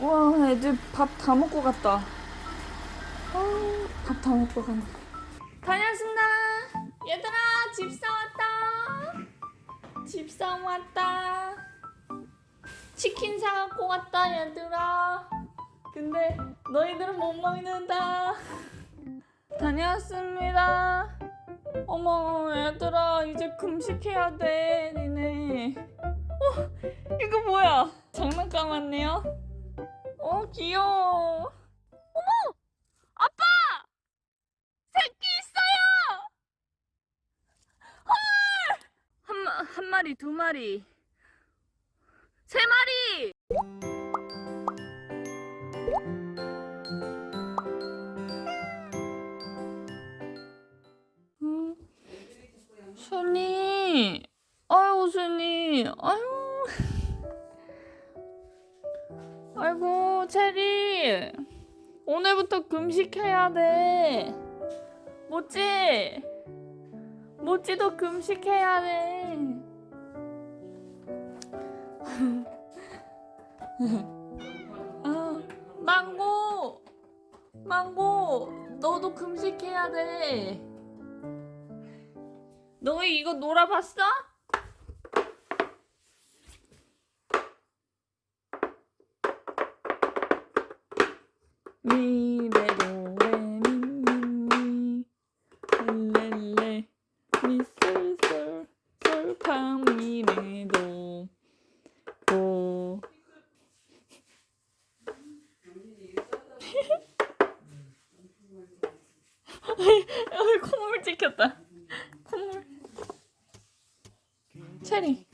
와 애들 밥 다 먹고 갔다. 밥 다 먹고 간다 다녀왔습니다. 얘들아 집사 왔다. 집사 왔다. 치킨 사갖고 왔다 얘들아. 근데 너희들은 못 먹는다. 다녀왔습니다. 어머 얘들아 이제 금식해야 돼 니네. 어 이거 뭐야? 장난감 왔네요 어 귀여워. 어머! 아빠! 새끼 있어요! 헐한 마, 한 마리 두 마리 아이고 체리. 오늘부터 금식해야 돼. 모찌 모찌도 금식해야 돼. 아, 망고. 망고 너도 금식해야 돼. 너희 이거 놀아봤어? 미레도 레미미미? 렐레 미솔솔 솔파미레도 도 여기 콧물 찍혔다. 콧물. 체리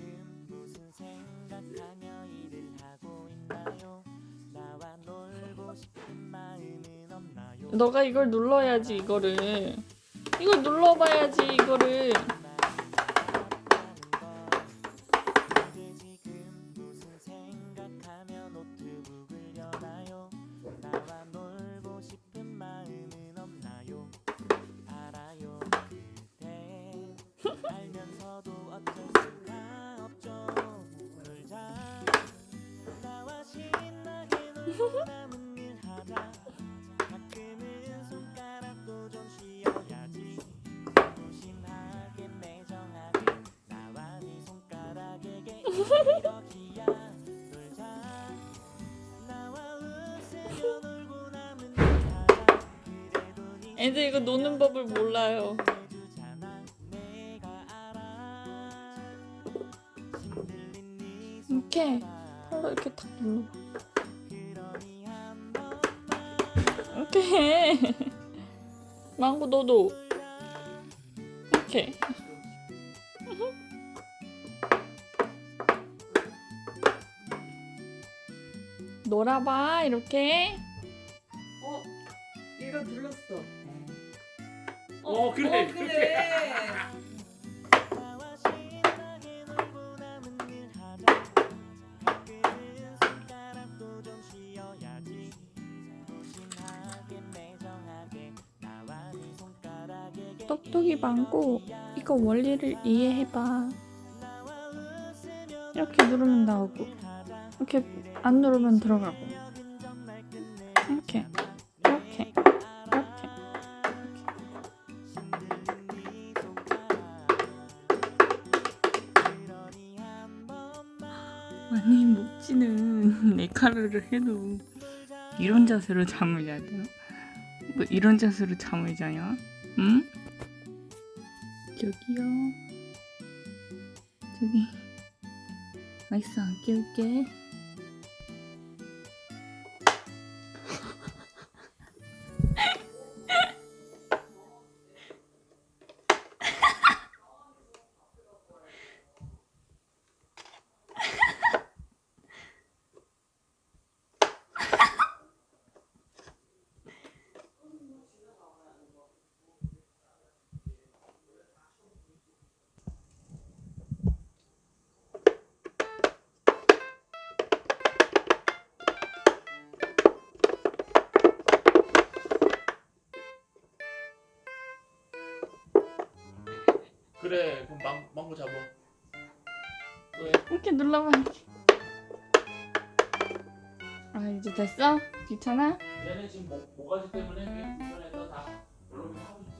너가 이걸 눌러야지 이거를. 이걸 눌러봐야지 이거를 애들 이거 노는 법을 몰라요. 이렇게 바로 이렇게 탁 눌러. 이렇게 해. 망고 너도. 이렇게 놀아봐 이렇게 어, 얘가 눌렀어. 어 그래 어, 그래. 네 손가락에게 똑똑이 망고 이거 원리를 이해해봐 이렇게 누르면 나오고 이렇게 안 누르면 들어가고 이렇게 이렇게 이렇게 아니 목지는 네카르를 해도 이런 자세로 잠을 자야 돼요? 뭐 이런 자세로 잠을 자냐? 응? 저기요 저기 알겠어 안 깨울게 그래 그럼 망, 망고 잡아 또 해. 이렇게 눌러봐 아 이제 됐어? 귀찮아? 얘네 지금 목, 모가지 때문에 불편해서 다 여러분 하고 않았어요